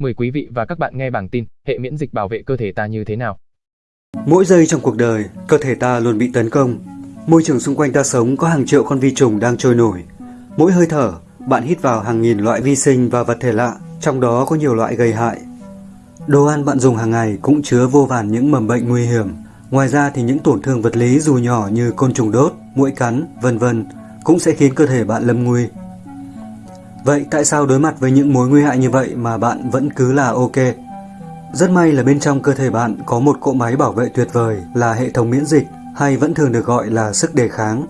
Mời quý vị và các bạn nghe bảng tin hệ miễn dịch bảo vệ cơ thể ta như thế nào. Mỗi giây trong cuộc đời, cơ thể ta luôn bị tấn công. Môi trường xung quanh ta sống có hàng triệu con vi trùng đang trôi nổi. Mỗi hơi thở, bạn hít vào hàng nghìn loại vi sinh và vật thể lạ, trong đó có nhiều loại gây hại. Đồ ăn bạn dùng hàng ngày cũng chứa vô vàn những mầm bệnh nguy hiểm. Ngoài ra thì những tổn thương vật lý dù nhỏ như côn trùng đốt, muỗi cắn, vân vân cũng sẽ khiến cơ thể bạn lâm nguy. Vậy tại sao đối mặt với những mối nguy hại như vậy mà bạn vẫn cứ là ok? Rất may là bên trong cơ thể bạn có một cỗ máy bảo vệ tuyệt vời là hệ thống miễn dịch hay vẫn thường được gọi là sức đề kháng.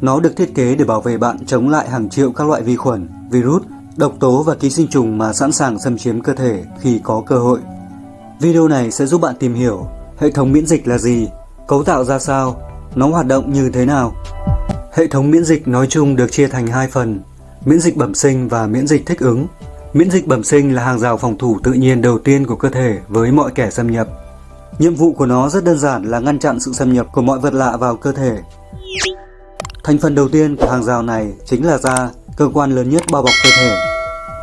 Nó được thiết kế để bảo vệ bạn chống lại hàng triệu các loại vi khuẩn, virus, độc tố và ký sinh trùng mà sẵn sàng xâm chiếm cơ thể khi có cơ hội. Video này sẽ giúp bạn tìm hiểu hệ thống miễn dịch là gì, cấu tạo ra sao, nó hoạt động như thế nào. Hệ thống miễn dịch nói chung được chia thành hai phần, miễn dịch bẩm sinh và miễn dịch thích ứng. Miễn dịch bẩm sinh là hàng rào phòng thủ tự nhiên đầu tiên của cơ thể với mọi kẻ xâm nhập. Nhiệm vụ của nó rất đơn giản là ngăn chặn sự xâm nhập của mọi vật lạ vào cơ thể. Thành phần đầu tiên của hàng rào này chính là da, cơ quan lớn nhất bao bọc cơ thể.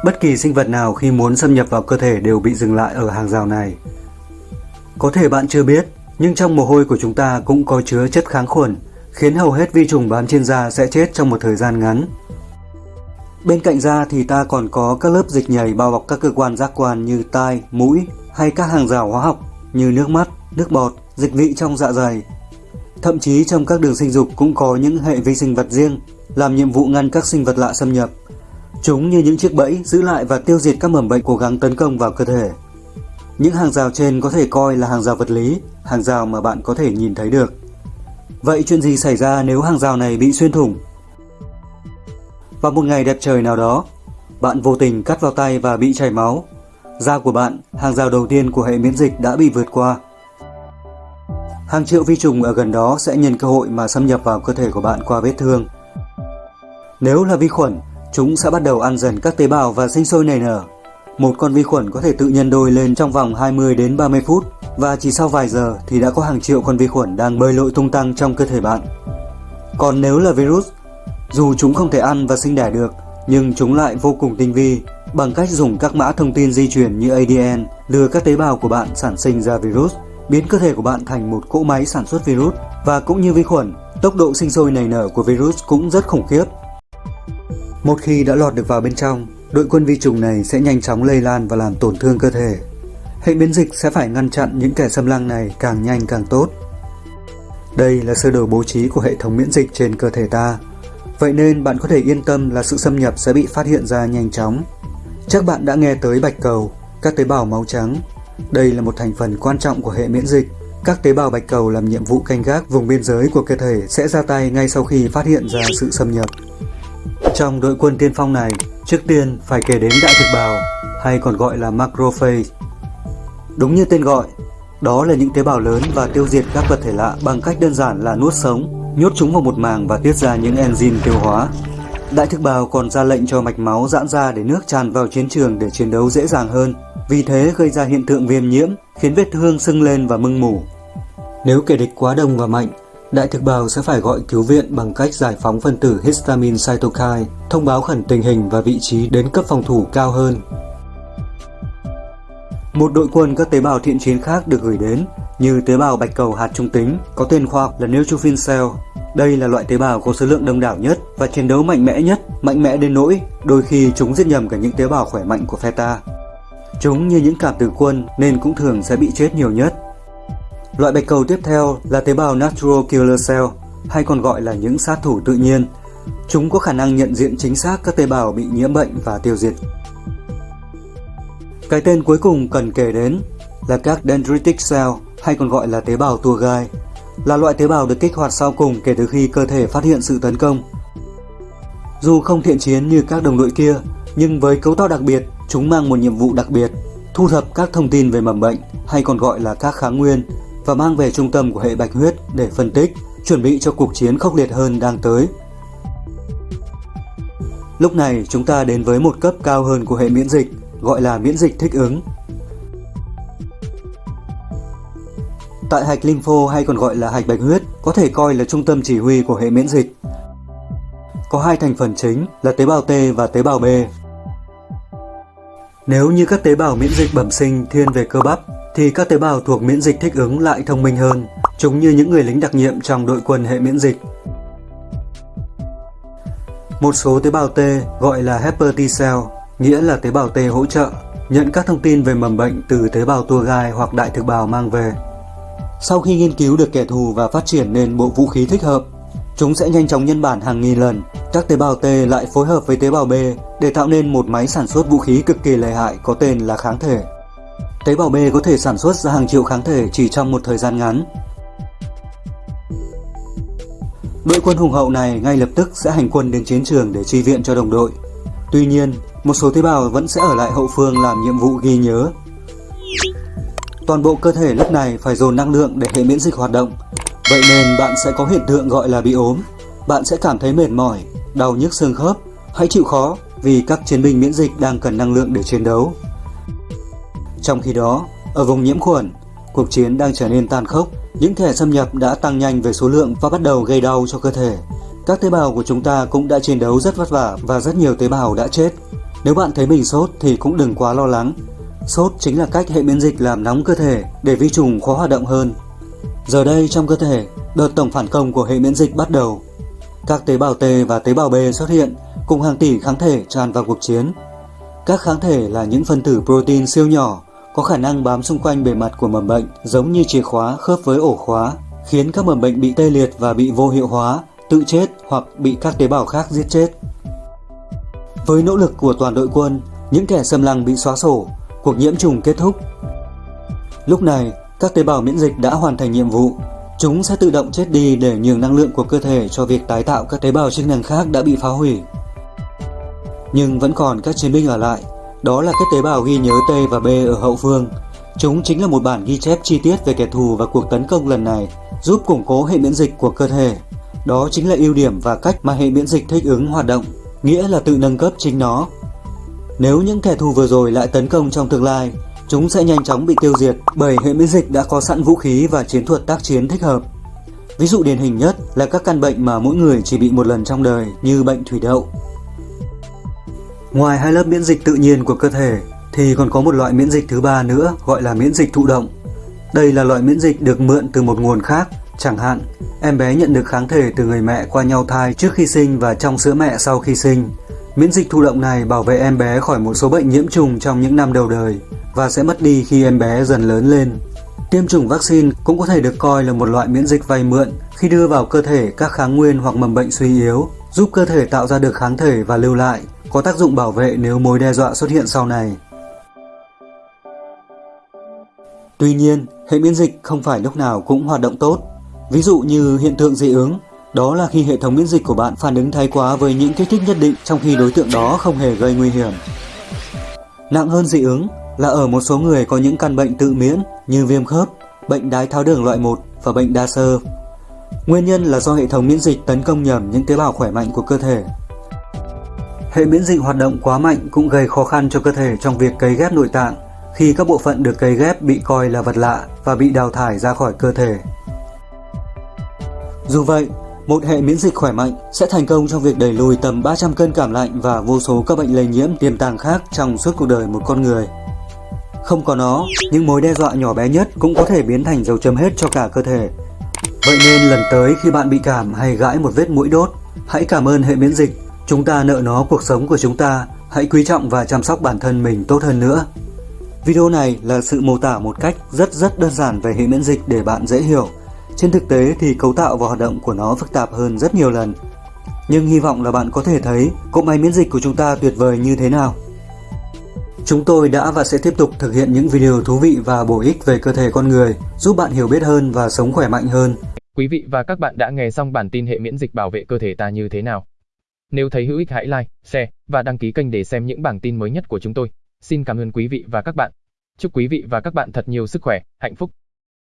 Bất kỳ sinh vật nào khi muốn xâm nhập vào cơ thể đều bị dừng lại ở hàng rào này. Có thể bạn chưa biết, nhưng trong mồ hôi của chúng ta cũng có chứa chất kháng khuẩn, khiến hầu hết vi trùng bám trên da sẽ chết trong một thời gian ngắn. Bên cạnh da thì ta còn có các lớp dịch nhầy bao bọc các cơ quan giác quan như tai, mũi hay các hàng rào hóa học như nước mắt, nước bọt, dịch vị trong dạ dày. Thậm chí trong các đường sinh dục cũng có những hệ vi sinh vật riêng làm nhiệm vụ ngăn các sinh vật lạ xâm nhập. Chúng như những chiếc bẫy giữ lại và tiêu diệt các mầm bệnh cố gắng tấn công vào cơ thể. Những hàng rào trên có thể coi là hàng rào vật lý, hàng rào mà bạn có thể nhìn thấy được. Vậy chuyện gì xảy ra nếu hàng rào này bị xuyên thủng vào một ngày đẹp trời nào đó, bạn vô tình cắt vào tay và bị chảy máu. Da của bạn, hàng rào đầu tiên của hệ miễn dịch đã bị vượt qua. Hàng triệu vi trùng ở gần đó sẽ nhân cơ hội mà xâm nhập vào cơ thể của bạn qua vết thương. Nếu là vi khuẩn, chúng sẽ bắt đầu ăn dần các tế bào và sinh sôi nảy nở. Một con vi khuẩn có thể tự nhân đôi lên trong vòng 20 đến 30 phút và chỉ sau vài giờ thì đã có hàng triệu con vi khuẩn đang bơi lội tung tăng trong cơ thể bạn. Còn nếu là virus, dù chúng không thể ăn và sinh đẻ được, nhưng chúng lại vô cùng tinh vi bằng cách dùng các mã thông tin di truyền như ADN lừa các tế bào của bạn sản sinh ra virus, biến cơ thể của bạn thành một cỗ máy sản xuất virus và cũng như vi khuẩn, tốc độ sinh sôi nảy nở của virus cũng rất khủng khiếp. Một khi đã lọt được vào bên trong, đội quân vi trùng này sẽ nhanh chóng lây lan và làm tổn thương cơ thể. Hệ miễn dịch sẽ phải ngăn chặn những kẻ xâm lăng này càng nhanh càng tốt. Đây là sơ đồ bố trí của hệ thống miễn dịch trên cơ thể ta. Vậy nên bạn có thể yên tâm là sự xâm nhập sẽ bị phát hiện ra nhanh chóng. Chắc bạn đã nghe tới bạch cầu, các tế bào máu trắng. Đây là một thành phần quan trọng của hệ miễn dịch. Các tế bào bạch cầu làm nhiệm vụ canh gác vùng biên giới của cơ thể sẽ ra tay ngay sau khi phát hiện ra sự xâm nhập. Trong đội quân tiên phong này, trước tiên phải kể đến đại thực bào, hay còn gọi là macrophage. Đúng như tên gọi, đó là những tế bào lớn và tiêu diệt các vật thể lạ bằng cách đơn giản là nuốt sống nhốt chúng vào một màng và tiết ra những enzyme tiêu hóa. Đại thực bào còn ra lệnh cho mạch máu giãn ra để nước tràn vào chiến trường để chiến đấu dễ dàng hơn, vì thế gây ra hiện tượng viêm nhiễm, khiến vết thương sưng lên và mưng mủ. Nếu kẻ địch quá đông và mạnh, đại thực bào sẽ phải gọi cứu viện bằng cách giải phóng phân tử histamine cytokine, thông báo khẩn tình hình và vị trí đến cấp phòng thủ cao hơn. Một đội quân các tế bào thiện chiến khác được gửi đến, như tế bào bạch cầu hạt trung tính, có tên khoa học là neutrophil cell. Đây là loại tế bào có số lượng đông đảo nhất và chiến đấu mạnh mẽ nhất, mạnh mẽ đến nỗi đôi khi chúng giết nhầm cả những tế bào khỏe mạnh của Feta. Chúng như những cảm tử quân nên cũng thường sẽ bị chết nhiều nhất. Loại bạch cầu tiếp theo là tế bào natural killer cell, hay còn gọi là những sát thủ tự nhiên. Chúng có khả năng nhận diện chính xác các tế bào bị nhiễm bệnh và tiêu diệt. Cái tên cuối cùng cần kể đến là các dendritic cell hay còn gọi là tế bào tua gai, là loại tế bào được kích hoạt sau cùng kể từ khi cơ thể phát hiện sự tấn công. Dù không thiện chiến như các đồng đội kia, nhưng với cấu tạo đặc biệt, chúng mang một nhiệm vụ đặc biệt, thu thập các thông tin về mầm bệnh hay còn gọi là các kháng nguyên và mang về trung tâm của hệ bạch huyết để phân tích, chuẩn bị cho cuộc chiến khốc liệt hơn đang tới. Lúc này chúng ta đến với một cấp cao hơn của hệ miễn dịch, gọi là miễn dịch thích ứng. Tại hạch lympho hay còn gọi là hạch bạch huyết có thể coi là trung tâm chỉ huy của hệ miễn dịch. Có hai thành phần chính là tế bào T và tế bào B. Nếu như các tế bào miễn dịch bẩm sinh thiên về cơ bắp, thì các tế bào thuộc miễn dịch thích ứng lại thông minh hơn, chúng như những người lính đặc nhiệm trong đội quân hệ miễn dịch. Một số tế bào T gọi là helper T cell, nghĩa là tế bào T hỗ trợ, nhận các thông tin về mầm bệnh từ tế bào tua gai hoặc đại thực bào mang về. Sau khi nghiên cứu được kẻ thù và phát triển nên bộ vũ khí thích hợp, chúng sẽ nhanh chóng nhân bản hàng nghìn lần. Các tế bào T lại phối hợp với tế bào B để tạo nên một máy sản xuất vũ khí cực kỳ lợi hại có tên là kháng thể. Tế bào B có thể sản xuất ra hàng triệu kháng thể chỉ trong một thời gian ngắn. Đội quân hùng hậu này ngay lập tức sẽ hành quân đến chiến trường để chi viện cho đồng đội. Tuy nhiên, một số tế bào vẫn sẽ ở lại hậu phương làm nhiệm vụ ghi nhớ. Toàn bộ cơ thể lúc này phải dồn năng lượng để hệ miễn dịch hoạt động. Vậy nên bạn sẽ có hiện tượng gọi là bị ốm. Bạn sẽ cảm thấy mệt mỏi, đau nhức xương khớp. Hãy chịu khó vì các chiến binh miễn dịch đang cần năng lượng để chiến đấu. Trong khi đó, ở vùng nhiễm khuẩn, cuộc chiến đang trở nên tàn khốc. Những kẻ xâm nhập đã tăng nhanh về số lượng và bắt đầu gây đau cho cơ thể. Các tế bào của chúng ta cũng đã chiến đấu rất vất vả và rất nhiều tế bào đã chết. Nếu bạn thấy mình sốt thì cũng đừng quá lo lắng. Sốt chính là cách hệ miễn dịch làm nóng cơ thể để vi trùng khó hoạt động hơn. Giờ đây trong cơ thể, đợt tổng phản công của hệ miễn dịch bắt đầu. Các tế bào T và tế bào B xuất hiện cùng hàng tỷ kháng thể tràn vào cuộc chiến. Các kháng thể là những phân tử protein siêu nhỏ có khả năng bám xung quanh bề mặt của mầm bệnh giống như chìa khóa khớp với ổ khóa, khiến các mầm bệnh bị tê liệt và bị vô hiệu hóa, tự chết hoặc bị các tế bào khác giết chết. Với nỗ lực của toàn đội quân, những kẻ xâm lăng bị xóa sổ, cuộc nhiễm trùng kết thúc. Lúc này, các tế bào miễn dịch đã hoàn thành nhiệm vụ. Chúng sẽ tự động chết đi để nhường năng lượng của cơ thể cho việc tái tạo các tế bào chức năng khác đã bị phá hủy. Nhưng vẫn còn các chiến binh ở lại, đó là các tế bào ghi nhớ T và B ở hậu phương. Chúng chính là một bản ghi chép chi tiết về kẻ thù và cuộc tấn công lần này, giúp củng cố hệ miễn dịch của cơ thể. Đó chính là ưu điểm và cách mà hệ miễn dịch thích ứng hoạt động, nghĩa là tự nâng cấp chính nó. Nếu những kẻ thù vừa rồi lại tấn công trong tương lai, chúng sẽ nhanh chóng bị tiêu diệt bởi hệ miễn dịch đã có sẵn vũ khí và chiến thuật tác chiến thích hợp. Ví dụ điển hình nhất là các căn bệnh mà mỗi người chỉ bị một lần trong đời như bệnh thủy đậu, Ngoài hai lớp miễn dịch tự nhiên của cơ thể thì còn có một loại miễn dịch thứ ba nữa gọi là miễn dịch thụ động. Đây là loại miễn dịch được mượn từ một nguồn khác, chẳng hạn em bé nhận được kháng thể từ người mẹ qua nhau thai trước khi sinh và trong sữa mẹ sau khi sinh. Miễn dịch thụ động này bảo vệ em bé khỏi một số bệnh nhiễm trùng trong những năm đầu đời và sẽ mất đi khi em bé dần lớn lên. Tiêm chủng vaccine cũng có thể được coi là một loại miễn dịch vay mượn khi đưa vào cơ thể các kháng nguyên hoặc mầm bệnh suy yếu, giúp cơ thể tạo ra được kháng thể và lưu lại, có tác dụng bảo vệ nếu mối đe dọa xuất hiện sau này. Tuy nhiên, hệ miễn dịch không phải lúc nào cũng hoạt động tốt. Ví dụ như hiện tượng dị ứng, đó là khi hệ thống miễn dịch của bạn phản ứng thái quá với những kích thích nhất định trong khi đối tượng đó không hề gây nguy hiểm. Nặng hơn dị ứng là ở một số người có những căn bệnh tự miễn như viêm khớp, bệnh đái tháo đường loại 1 và bệnh đa sơ. Nguyên nhân là do hệ thống miễn dịch tấn công nhầm những tế bào khỏe mạnh của cơ thể Hệ miễn dịch hoạt động quá mạnh cũng gây khó khăn cho cơ thể trong việc cấy ghép nội tạng khi các bộ phận được cấy ghép bị coi là vật lạ và bị đào thải ra khỏi cơ thể. Dù vậy, một hệ miễn dịch khỏe mạnh sẽ thành công trong việc đẩy lùi tầm 300 cân cảm lạnh và vô số các bệnh lây nhiễm tiềm tàng khác trong suốt cuộc đời một con người. Không có nó, những mối đe dọa nhỏ bé nhất cũng có thể biến thành dấu chấm hết cho cả cơ thể. Vậy nên lần tới khi bạn bị cảm hay gãi một vết mũi đốt, hãy cảm ơn hệ miễn dịch Chúng ta nợ nó cuộc sống của chúng ta, hãy quý trọng và chăm sóc bản thân mình tốt hơn nữa. Video này là sự mô tả một cách rất rất đơn giản về hệ miễn dịch để bạn dễ hiểu. Trên thực tế thì cấu tạo và hoạt động của nó phức tạp hơn rất nhiều lần. Nhưng hy vọng là bạn có thể thấy cỗ máy miễn dịch của chúng ta tuyệt vời như thế nào. Chúng tôi đã và sẽ tiếp tục thực hiện những video thú vị và bổ ích về cơ thể con người, giúp bạn hiểu biết hơn và sống khỏe mạnh hơn. Quý vị và các bạn đã nghe xong bản tin hệ miễn dịch bảo vệ cơ thể ta như thế nào. Nếu thấy hữu ích hãy like, share và đăng ký kênh để xem những bản tin mới nhất của chúng tôi. Xin cảm ơn quý vị và các bạn. Chúc quý vị và các bạn thật nhiều sức khỏe, hạnh phúc.